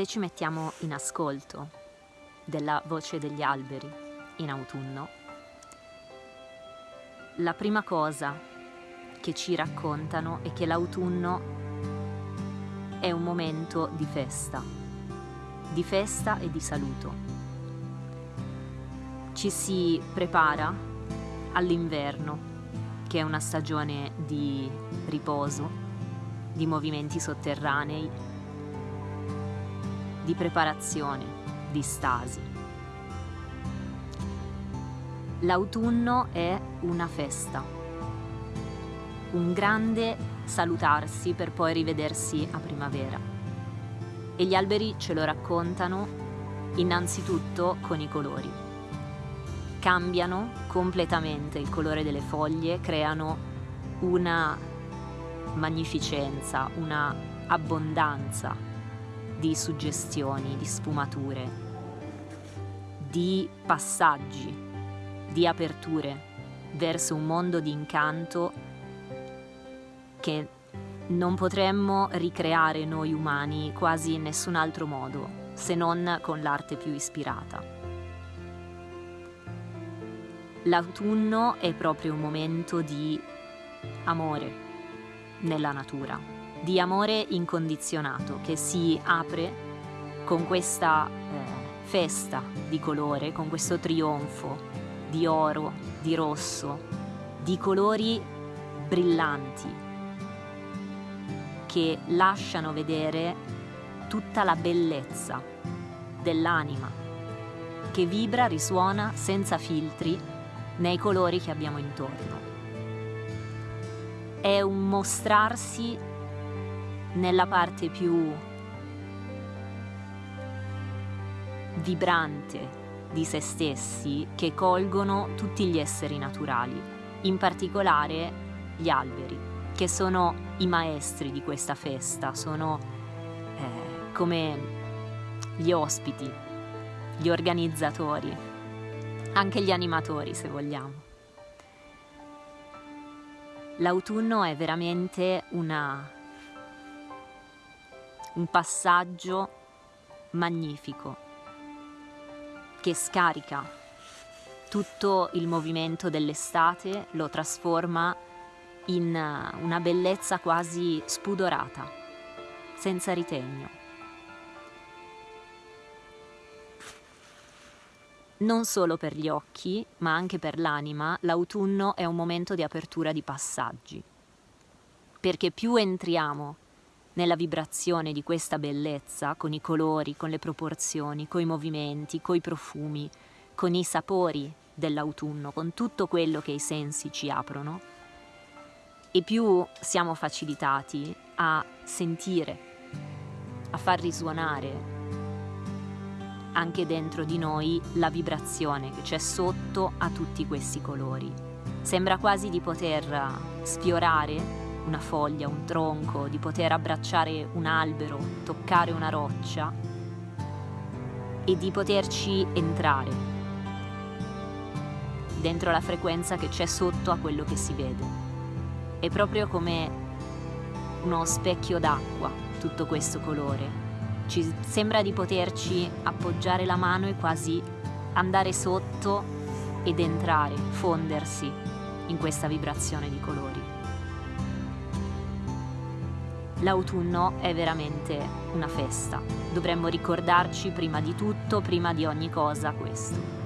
Se ci mettiamo in ascolto della voce degli alberi in autunno, la prima cosa che ci raccontano è che l'autunno è un momento di festa, di festa e di saluto. Ci si prepara all'inverno, che è una stagione di riposo, di movimenti sotterranei di preparazione, di stasi. L'autunno è una festa, un grande salutarsi per poi rivedersi a primavera. E gli alberi ce lo raccontano innanzitutto con i colori. Cambiano completamente il colore delle foglie, creano una magnificenza, una abbondanza di suggestioni, di sfumature, di passaggi, di aperture verso un mondo di incanto che non potremmo ricreare noi umani quasi in nessun altro modo se non con l'arte più ispirata. L'autunno è proprio un momento di amore nella natura di amore incondizionato che si apre con questa eh, festa di colore, con questo trionfo di oro, di rosso, di colori brillanti che lasciano vedere tutta la bellezza dell'anima che vibra, risuona senza filtri nei colori che abbiamo intorno. È un mostrarsi nella parte più vibrante di se stessi che colgono tutti gli esseri naturali, in particolare gli alberi, che sono i maestri di questa festa, sono eh, come gli ospiti, gli organizzatori, anche gli animatori se vogliamo. L'autunno è veramente una un passaggio magnifico che scarica tutto il movimento dell'estate, lo trasforma in una bellezza quasi spudorata, senza ritegno. Non solo per gli occhi, ma anche per l'anima, l'autunno è un momento di apertura di passaggi, perché più entriamo nella vibrazione di questa bellezza, con i colori, con le proporzioni, con i movimenti, con i profumi, con i sapori dell'autunno, con tutto quello che i sensi ci aprono, e più siamo facilitati a sentire, a far risuonare anche dentro di noi la vibrazione che c'è sotto a tutti questi colori. Sembra quasi di poter sfiorare una foglia, un tronco, di poter abbracciare un albero, toccare una roccia e di poterci entrare dentro la frequenza che c'è sotto a quello che si vede. È proprio come uno specchio d'acqua tutto questo colore. Ci sembra di poterci appoggiare la mano e quasi andare sotto ed entrare, fondersi in questa vibrazione di colori. L'autunno è veramente una festa. Dovremmo ricordarci prima di tutto, prima di ogni cosa, questo.